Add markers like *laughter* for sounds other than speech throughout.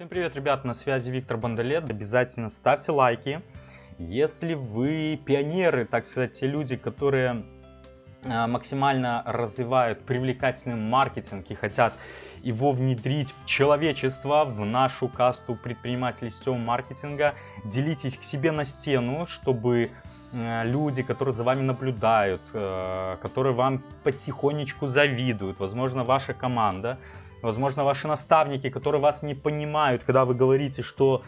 Всем привет, ребят, на связи Виктор Бондолет. Обязательно ставьте лайки. Если вы пионеры, так сказать, те люди, которые а, максимально развивают привлекательный маркетинг и хотят его внедрить в человечество, в нашу касту предпринимателей сетевого маркетинга, делитесь к себе на стену, чтобы а, люди, которые за вами наблюдают, а, которые вам потихонечку завидуют, возможно, ваша команда, возможно, ваши наставники, которые вас не понимают, когда вы говорите, что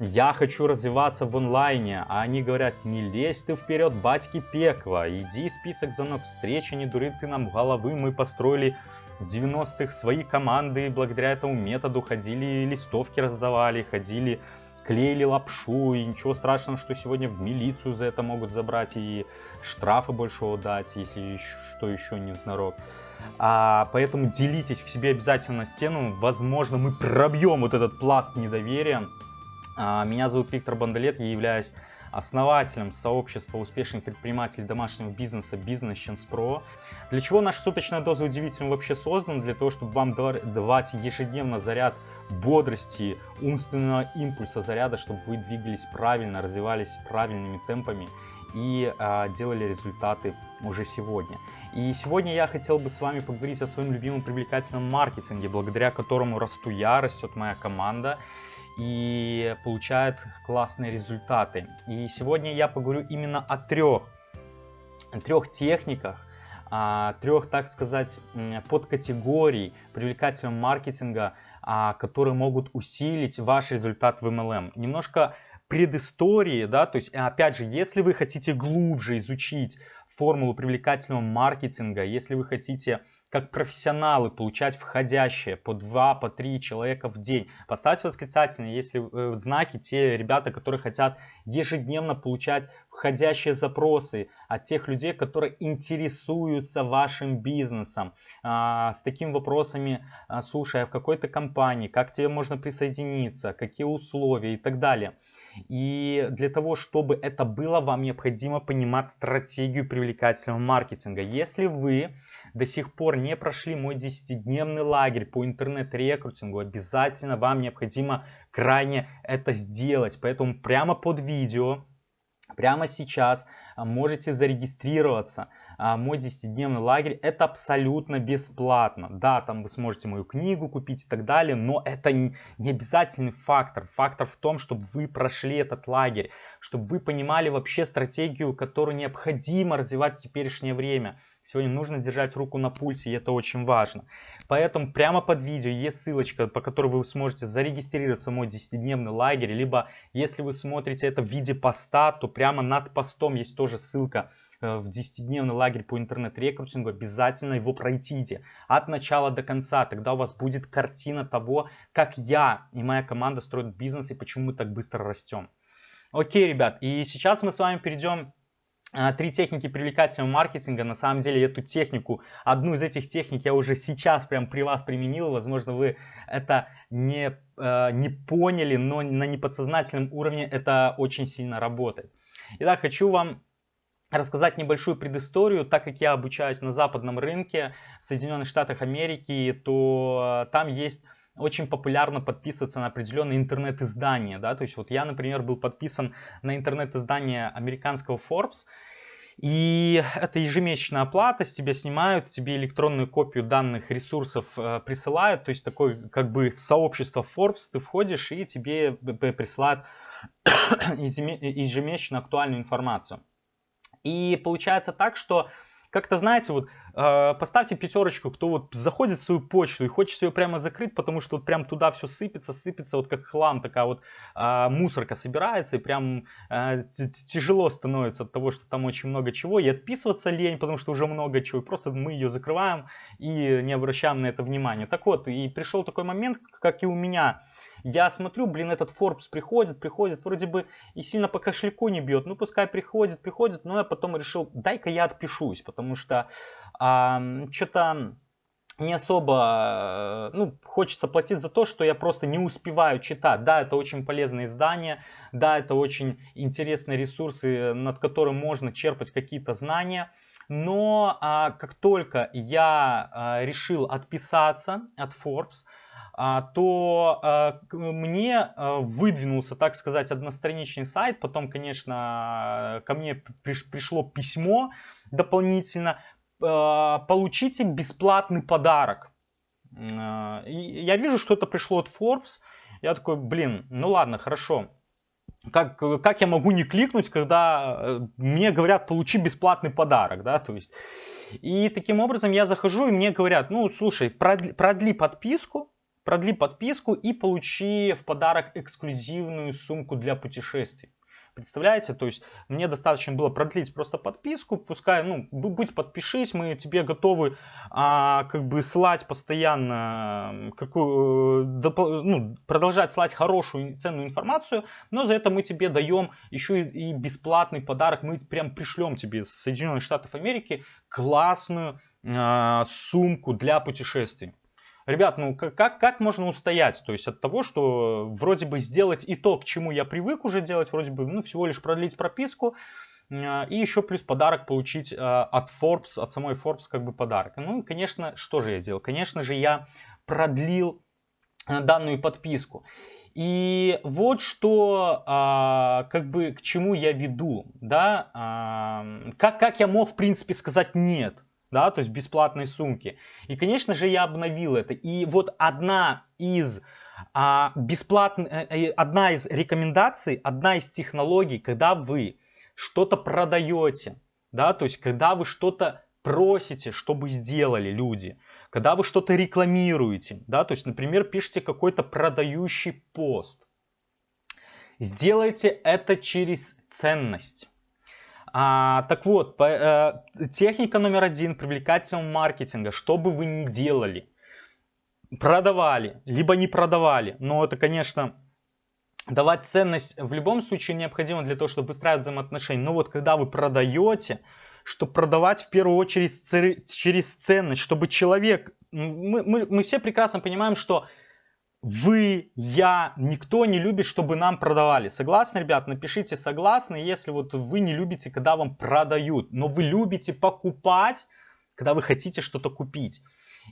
я хочу развиваться в онлайне, а они говорят, не лезь ты вперед, батьки пекла, иди список звонок встречи, не дури ты нам головы, мы построили в 90-х свои команды, благодаря этому методу ходили, листовки раздавали, ходили, клеили лапшу, и ничего страшного, что сегодня в милицию за это могут забрать и штрафы больше дать, если что еще не знарок. А, поэтому делитесь к себе обязательно стену, возможно мы пробьем вот этот пласт недоверия. А, меня зовут Виктор Бондолет, я являюсь основателем сообщества успешных предпринимателей домашнего бизнеса Business Chance Pro. Для чего наша суточная доза удивительного вообще создана? Для того, чтобы вам давать ежедневно заряд бодрости, умственного импульса заряда, чтобы вы двигались правильно, развивались правильными темпами и а, делали результаты уже сегодня. И сегодня я хотел бы с вами поговорить о своем любимом привлекательном маркетинге, благодаря которому расту я, растет моя команда и получает классные результаты. И сегодня я поговорю именно о трех, трех техниках, а, трех, так сказать, подкатегорий привлекательного маркетинга, а, которые могут усилить ваш результат в MLM. Немножко предыстории, да, то есть, опять же, если вы хотите глубже изучить формулу привлекательного маркетинга, если вы хотите как профессионалы получать входящие по 2, по 3 человека в день. Поставьте восклицательные, если э, знаки, те ребята, которые хотят ежедневно получать входящие запросы от тех людей, которые интересуются вашим бизнесом. А, с такими вопросами, а, слушай, а в какой-то компании, как тебе можно присоединиться, какие условия и так далее. И для того, чтобы это было, вам необходимо понимать стратегию привлекательного маркетинга. Если вы до сих пор не прошли мой 10-дневный лагерь по интернет-рекрутингу, обязательно вам необходимо крайне это сделать. Поэтому прямо под видео Прямо сейчас а, можете зарегистрироваться. А, мой 10-дневный лагерь это абсолютно бесплатно. Да, там вы сможете мою книгу купить и так далее, но это не обязательный фактор. Фактор в том, чтобы вы прошли этот лагерь, чтобы вы понимали вообще стратегию, которую необходимо развивать в теперешнее время. Сегодня нужно держать руку на пульсе, и это очень важно. Поэтому прямо под видео есть ссылочка, по которой вы сможете зарегистрироваться в мой 10-дневный лагерь. Либо, если вы смотрите это в виде поста, то прямо над постом есть тоже ссылка э, в 10-дневный лагерь по интернет-рекрутингу, обязательно его пройдите от начала до конца. Тогда у вас будет картина того, как я и моя команда строят бизнес и почему мы так быстро растем. Окей, ребят, и сейчас мы с вами перейдем три техники привлекательного маркетинга. На самом деле эту технику, одну из этих техник я уже сейчас прям при вас применил. Возможно, вы это не, э, не поняли, но на неподсознательном уровне это очень сильно работает. Итак, хочу вам рассказать небольшую предысторию. Так как я обучаюсь на западном рынке в Соединенных Штатах Америки, то там есть очень популярно подписываться на определенные интернет-издания, да, то есть вот я, например, был подписан на интернет-издание американского Forbes, и это ежемесячная оплата, с тебя снимают, тебе электронную копию данных ресурсов э, присылают, то есть такое как бы сообщество Forbes, ты входишь и тебе присылают *coughs* ежемесячно актуальную информацию. И получается так, что как-то, знаете, вот поставьте пятерочку, кто вот заходит в свою почту и хочет ее прямо закрыть, потому что вот прям туда все сыпется, сыпется, вот как хлам, такая вот э, мусорка собирается, и прям э, тяжело становится от того, что там очень много чего, и отписываться лень, потому что уже много чего, и просто мы ее закрываем и не обращаем на это внимания. Так вот, и пришел такой момент, как и у меня, я смотрю, блин, этот Forbes приходит, приходит, вроде бы и сильно по кошельку не бьет. Ну, пускай приходит, приходит, но я потом решил, дай-ка я отпишусь, потому что а, что-то не особо, ну, хочется платить за то, что я просто не успеваю читать. Да, это очень полезное издание, да, это очень интересные ресурсы, над которым можно черпать какие-то знания. Но а, как только я а, решил отписаться от Forbes, то а, мне а, выдвинулся, так сказать, одностраничный сайт. Потом, конечно, ко мне пришло письмо дополнительно. Получите бесплатный подарок. Я вижу, что это пришло от Forbes. Я такой, блин, ну ладно, хорошо. Как, как я могу не кликнуть, когда э, мне говорят, получи бесплатный подарок, да, то есть. И таким образом я захожу, и мне говорят, ну, слушай, продли, продли подписку, Продли подписку и получи в подарок эксклюзивную сумку для путешествий. Представляете, то есть мне достаточно было продлить просто подписку, пускай, ну, будь подпишись, мы тебе готовы а, как бы слать постоянно, какую, допол, ну, продолжать слать хорошую ценную информацию, но за это мы тебе даем еще и, и бесплатный подарок, мы прям пришлем тебе с Соединенных Штатов Америки классную а, сумку для путешествий. Ребят, ну как, как можно устоять? То есть от того, что вроде бы сделать и то, к чему я привык уже делать, вроде бы ну, всего лишь продлить прописку, э, и еще плюс подарок получить э, от Forbes, от самой Forbes как бы подарок. Ну конечно, что же я сделал? Конечно же, я продлил э, данную подписку. И вот что, а, как бы, к чему я веду, да, а, как, как я мог, в принципе, сказать нет, да, то есть бесплатной сумки. И, конечно же, я обновил это. И вот одна из а, бесплатных, э, э, одна из рекомендаций, одна из технологий, когда вы что-то продаете, да, то есть когда вы что-то просите, чтобы сделали люди, когда вы что-то рекламируете, да, то есть, например, пишите какой-то продающий пост, сделайте это через ценность. А, так вот, по, э, техника номер один привлекательного маркетинга. Что бы вы ни делали, продавали, либо не продавали, но это, конечно, давать ценность в любом случае необходимо для того, чтобы выстраивать взаимоотношения. Но вот когда вы продаете, чтобы продавать в первую очередь через ценность, чтобы человек... Мы, мы, мы все прекрасно понимаем, что вы, я, никто не любит, чтобы нам продавали. Согласны, ребят? Напишите согласны, если вот вы не любите, когда вам продают, но вы любите покупать, когда вы хотите что-то купить.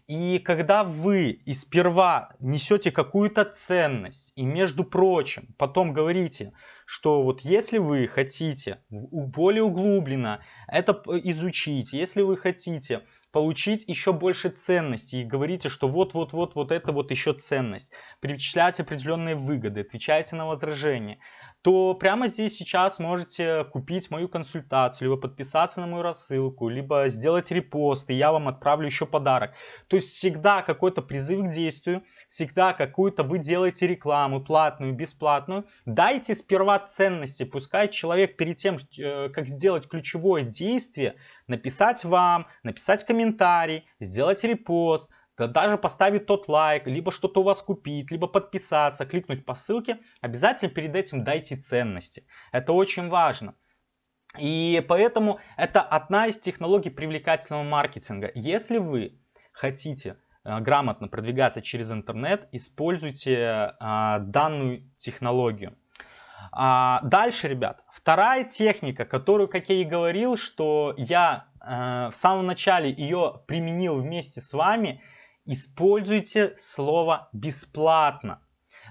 И когда вы и сперва несете какую-то ценность, и между прочим, потом говорите, что вот если вы хотите более углубленно это изучить, если вы хотите получить еще больше ценности и говорите, что вот-вот-вот вот это вот еще ценность, перечисляете определенные выгоды, отвечаете на возражения, то прямо здесь сейчас можете купить мою консультацию, либо подписаться на мою рассылку, либо сделать репост, и я вам отправлю еще подарок. То есть всегда какой-то призыв к действию, всегда какую-то вы делаете рекламу, платную, бесплатную. Дайте сперва ценности, пускай человек перед тем, э, как сделать ключевое действие, написать вам, написать комментарий, сделать репост, даже поставить тот лайк, либо что-то у вас купить, либо подписаться, кликнуть по ссылке, обязательно перед этим дайте ценности. Это очень важно. И поэтому это одна из технологий привлекательного маркетинга. Если вы хотите э, грамотно продвигаться через интернет, используйте а, данную технологию. А, дальше, ребят, вторая техника, которую, как я и говорил, что я а, в самом начале ее применил вместе с вами, используйте слово бесплатно.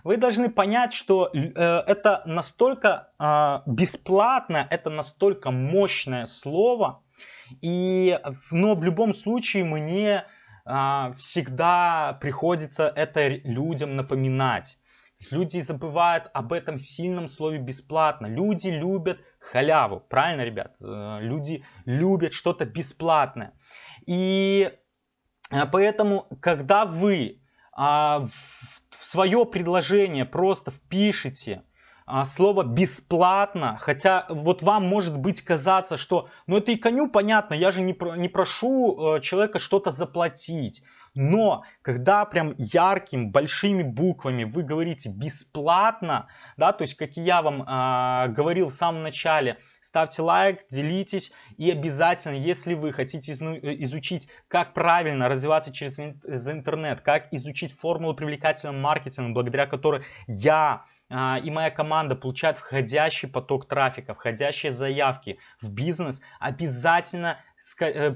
Вы должны понять, что э, это настолько э, бесплатно, это настолько мощное слово, и, но в любом случае мне э, всегда приходится это людям напоминать. Люди забывают об этом сильном слове бесплатно. Люди любят халяву, правильно, ребят? Э, люди любят что-то бесплатное. И поэтому, когда вы а, в свое предложение просто впишите а, слово бесплатно, хотя вот вам может быть казаться, что ну это и коню понятно, я же не, не прошу э, человека что-то заплатить. Но когда прям ярким, большими буквами вы говорите бесплатно, да, то есть как я вам э, говорил в самом начале, ставьте лайк, делитесь. И обязательно, если вы хотите изучить, как правильно развиваться через интернет, как изучить формулу привлекательного маркетинга, благодаря которой я а, и моя команда получает входящий поток трафика, входящие заявки в бизнес, обязательно э,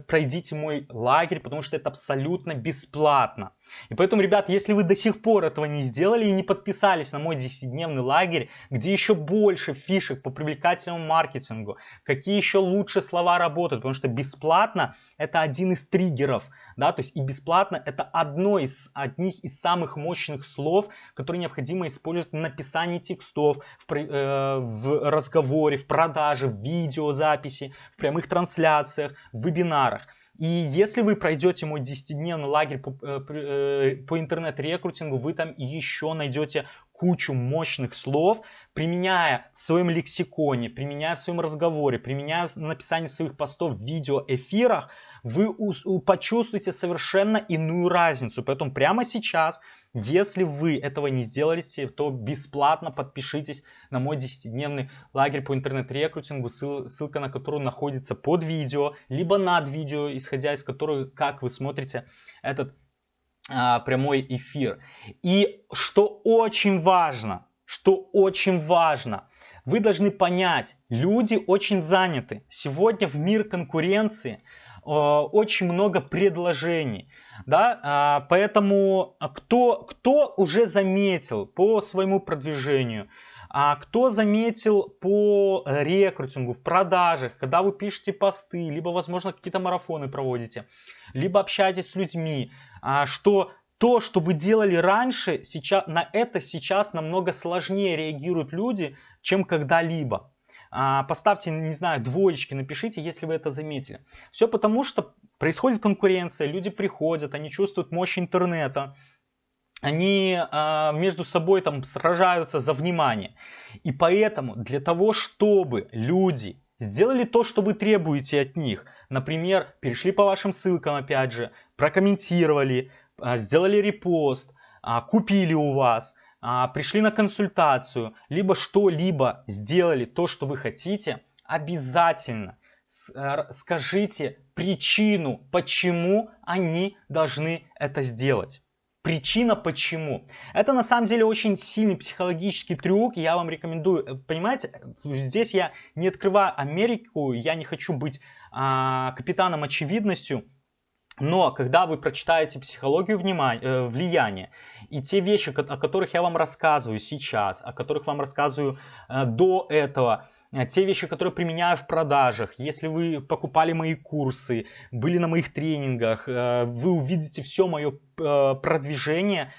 пройдите мой лагерь, потому что это абсолютно бесплатно. И поэтому, ребят, если вы до сих пор этого не сделали и не подписались на мой 10-дневный лагерь, где еще больше фишек по привлекательному маркетингу, какие еще лучше слова работают, потому что бесплатно это один из триггеров, да, то есть и бесплатно это одно из одних из самых мощных слов, которые необходимо использовать в написании текстов, в, э, в разговоре, в продаже, в видеозаписи, в прямых трансляциях, в вебинарах. И если вы пройдете мой 10-дневный лагерь по, э, э, по интернет-рекрутингу, вы там еще найдете кучу мощных слов, применяя в своем лексиконе, применяя в своем разговоре, применяя в написании своих постов в видео, эфирах, вы почувствуете совершенно иную разницу. Поэтому прямо сейчас если вы этого не сделали, то бесплатно подпишитесь на мой 10-дневный лагерь по интернет-рекрутингу, ссылка на который находится под видео, либо над видео, исходя из которого, как вы смотрите этот а, прямой эфир. И что очень важно, что очень важно, вы должны понять, люди очень заняты. Сегодня в мир конкуренции очень много предложений. Да? А, поэтому а, кто, кто уже заметил по своему продвижению, а кто заметил по рекрутингу, в продажах, когда вы пишете посты, либо, возможно, какие-то марафоны проводите, либо общаетесь с людьми, а, что то, что вы делали раньше, сейчас, на это сейчас намного сложнее реагируют люди, чем когда-либо. А, поставьте, не знаю, двоечки, напишите, если вы это заметили. Все потому, что происходит конкуренция, люди приходят, они чувствуют мощь интернета, они а, между собой там сражаются за внимание. И поэтому для того, чтобы люди сделали то, что вы требуете от них, например, перешли по вашим ссылкам, опять же, прокомментировали, а, сделали репост, купили у вас, а, пришли на консультацию, либо что-либо сделали то, что вы хотите, обязательно э, скажите причину, почему они должны это сделать. Причина почему. Это на самом деле очень сильный психологический трюк, я вам рекомендую. Э, понимаете, здесь я не открываю Америку, я не хочу быть а, капитаном очевидностью, но когда вы прочитаете психологию внимания, э, влияния и те вещи, о которых я вам рассказываю сейчас, о которых вам рассказываю э, до этого, э, те вещи, которые применяю в продажах, если вы покупали мои курсы, были на моих тренингах, вы увидите все мое продвижение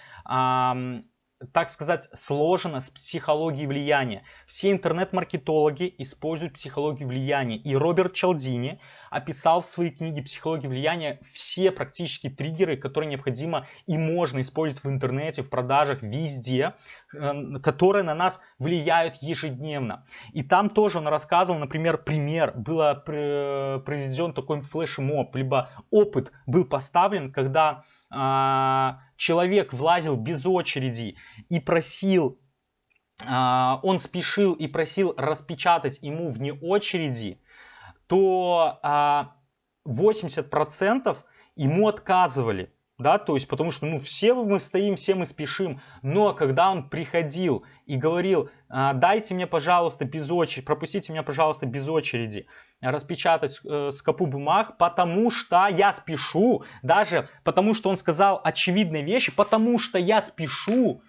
так сказать, сложено с психологией влияния. Все интернет-маркетологи используют психологию влияния. И Роберт Чалдини описал в своей книге «Психология влияния» все практически триггеры, которые необходимо и можно использовать в интернете, в продажах, везде, э, которые на нас влияют ежедневно. И там тоже он рассказывал, например, пример, было произведен такой флешмоб, либо опыт был поставлен, когда человек влазил без очереди и просил, а, он спешил и просил распечатать ему вне очереди, то 80% а, ему отказывали да, то есть потому что ну все мы стоим, все мы спешим, но когда он приходил и говорил, «А, дайте мне, пожалуйста, без очереди, пропустите меня, пожалуйста, без очереди, распечатать э, скопу бумаг, потому что я спешу, даже потому что он сказал очевидные вещи, потому что я спешу,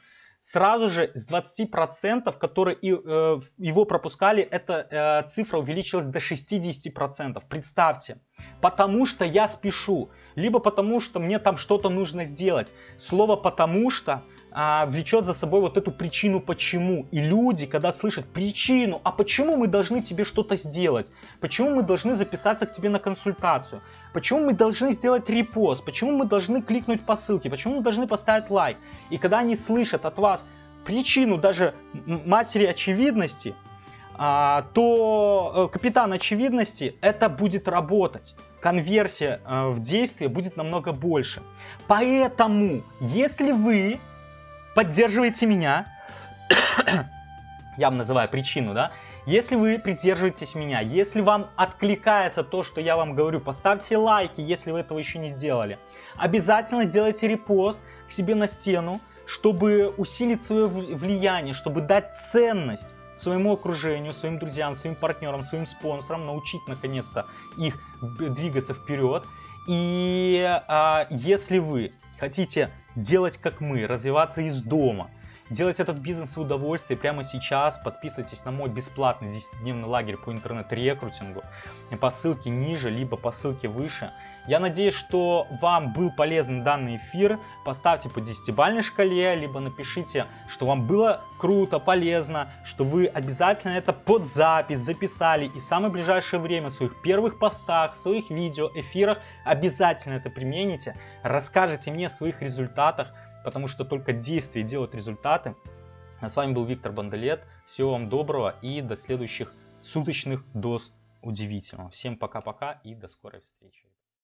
сразу же с 20%, которые э, его пропускали, эта э, цифра увеличилась до 60%. Представьте, потому что я спешу либо потому, что мне там что-то нужно сделать. Слово «потому что» а, влечет за собой вот эту причину «почему». И люди, когда слышат причину, а почему мы должны тебе что-то сделать? Почему мы должны записаться к тебе на консультацию? Почему мы должны сделать репост? Почему мы должны кликнуть по ссылке? Почему мы должны поставить лайк? И когда они слышат от вас причину даже матери очевидности, то э, капитан очевидности это будет работать конверсия э, в действие будет намного больше. Поэтому, если вы поддерживаете меня, *coughs* я вам называю причину, да, если вы придерживаетесь меня, если вам откликается то, что я вам говорю, поставьте лайки, если вы этого еще не сделали. Обязательно делайте репост к себе на стену, чтобы усилить свое влияние, чтобы дать ценность своему окружению, своим друзьям, своим партнерам, своим спонсорам, научить наконец-то их двигаться вперед. И а, если вы хотите делать как мы, развиваться из дома, делать этот бизнес в удовольствие прямо сейчас, подписывайтесь на мой бесплатный 10-дневный лагерь по интернет-рекрутингу по ссылке ниже, либо по ссылке выше. Я надеюсь, что вам был полезен данный эфир. Поставьте по 10-бальной шкале, либо напишите, что вам было круто, полезно, что вы обязательно это под запись записали и в самое ближайшее время в своих первых постах, в своих видео, эфирах обязательно это примените. Расскажите мне о своих результатах, потому что только действия делают результаты. А с вами был Виктор Бандалет. Всего вам доброго и до следующих суточных доз удивительного. Всем пока-пока и до скорой встречи.